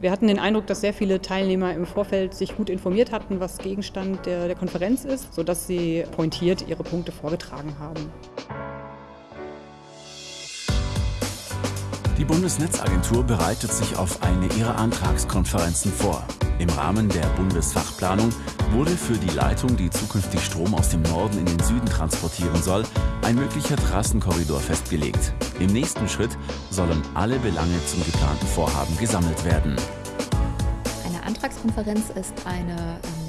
Wir hatten den Eindruck, dass sehr viele Teilnehmer im Vorfeld sich gut informiert hatten, was Gegenstand der, der Konferenz ist, sodass sie pointiert ihre Punkte vorgetragen haben. Die Bundesnetzagentur bereitet sich auf eine ihrer Antragskonferenzen vor. Im Rahmen der Bundesfachplanung wurde für die Leitung, die zukünftig Strom aus dem Norden in den Süden transportieren soll, ein möglicher Trassenkorridor festgelegt. Im nächsten Schritt sollen alle Belange zum geplanten Vorhaben gesammelt werden. Eine Antragskonferenz ist eine ähm,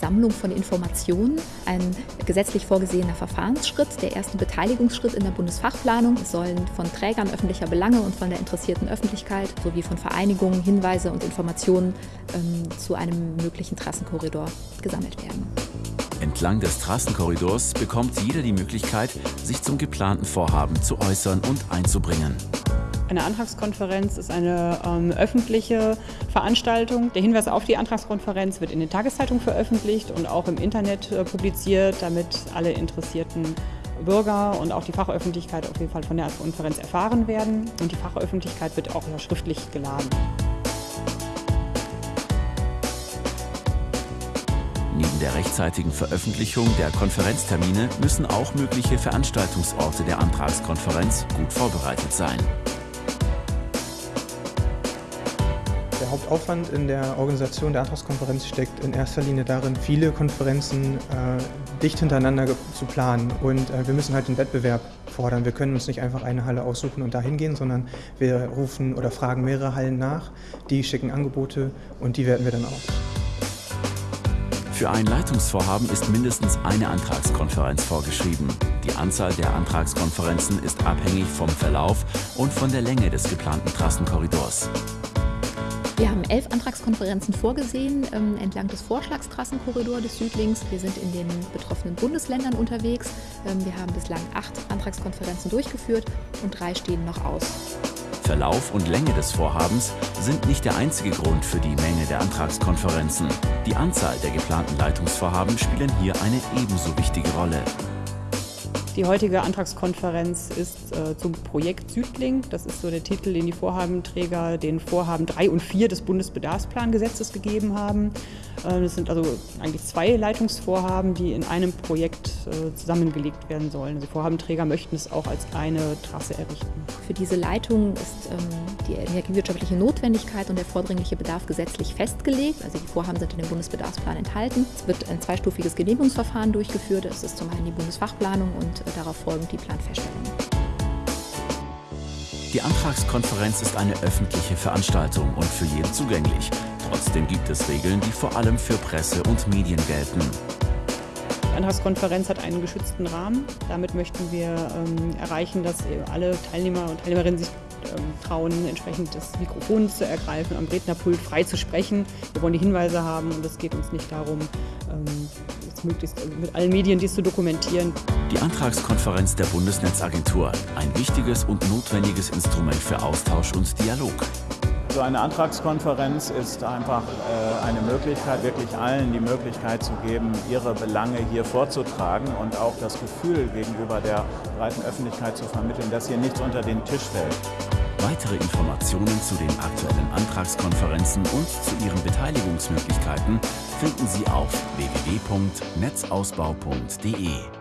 Sammlung von Informationen, ein gesetzlich vorgesehener Verfahrensschritt, der erste Beteiligungsschritt in der Bundesfachplanung. Es sollen von Trägern öffentlicher Belange und von der interessierten Öffentlichkeit sowie von Vereinigungen Hinweise und Informationen ähm, zu einem möglichen Trassenkorridor gesammelt werden. Entlang des Trassenkorridors bekommt jeder die Möglichkeit, sich zum geplanten Vorhaben zu äußern und einzubringen. Eine Antragskonferenz ist eine ähm, öffentliche Veranstaltung. Der Hinweis auf die Antragskonferenz wird in den Tageszeitungen veröffentlicht und auch im Internet äh, publiziert, damit alle interessierten Bürger und auch die Fachöffentlichkeit auf jeden Fall von der Konferenz erfahren werden. Und die Fachöffentlichkeit wird auch ja schriftlich geladen. Neben der rechtzeitigen Veröffentlichung der Konferenztermine müssen auch mögliche Veranstaltungsorte der Antragskonferenz gut vorbereitet sein. Der Hauptaufwand in der Organisation der Antragskonferenz steckt in erster Linie darin, viele Konferenzen äh, dicht hintereinander zu planen. Und äh, wir müssen halt den Wettbewerb fordern. Wir können uns nicht einfach eine Halle aussuchen und dahin gehen, sondern wir rufen oder fragen mehrere Hallen nach. Die schicken Angebote und die werten wir dann aus. Für ein Leitungsvorhaben ist mindestens eine Antragskonferenz vorgeschrieben. Die Anzahl der Antragskonferenzen ist abhängig vom Verlauf und von der Länge des geplanten Trassenkorridors. Wir haben elf Antragskonferenzen vorgesehen ähm, entlang des Vorschlagstrassenkorridors des Südlings. Wir sind in den betroffenen Bundesländern unterwegs. Ähm, wir haben bislang acht Antragskonferenzen durchgeführt und drei stehen noch aus. Verlauf und Länge des Vorhabens sind nicht der einzige Grund für die Menge der Antragskonferenzen. Die Anzahl der geplanten Leitungsvorhaben spielen hier eine ebenso wichtige Rolle. Die heutige Antragskonferenz ist äh, zum Projekt Südling. Das ist so der Titel, den die Vorhabenträger den Vorhaben 3 und 4 des Bundesbedarfsplangesetzes gegeben haben. Äh, das sind also eigentlich zwei Leitungsvorhaben, die in einem Projekt äh, zusammengelegt werden sollen. Also die Vorhabenträger möchten es auch als eine Trasse errichten. Für diese Leitung ist ähm, die energiewirtschaftliche Notwendigkeit und der vordringliche Bedarf gesetzlich festgelegt. Also die Vorhaben sind in dem Bundesbedarfsplan enthalten. Es wird ein zweistufiges Genehmigungsverfahren durchgeführt. Das ist zum einen die Bundesfachplanung und darauf folgend die Planfeststellung. Die Antragskonferenz ist eine öffentliche Veranstaltung und für jeden zugänglich. Trotzdem gibt es Regeln, die vor allem für Presse und Medien gelten. Die Antragskonferenz hat einen geschützten Rahmen. Damit möchten wir ähm, erreichen, dass alle Teilnehmer und Teilnehmerinnen sich trauen, entsprechend das Mikrofon zu ergreifen, am Rednerpult frei zu sprechen. Wir wollen die Hinweise haben und es geht uns nicht darum, ähm, möglichst mit allen Medien dies zu dokumentieren. Die Antragskonferenz der Bundesnetzagentur, ein wichtiges und notwendiges Instrument für Austausch und Dialog. So eine Antragskonferenz ist einfach äh, eine Möglichkeit, wirklich allen die Möglichkeit zu geben, ihre Belange hier vorzutragen und auch das Gefühl gegenüber der breiten Öffentlichkeit zu vermitteln, dass hier nichts unter den Tisch fällt. Weitere Informationen zu den aktuellen Antragskonferenzen und zu ihren Beteiligungsmöglichkeiten finden Sie auf www.netzausbau.de.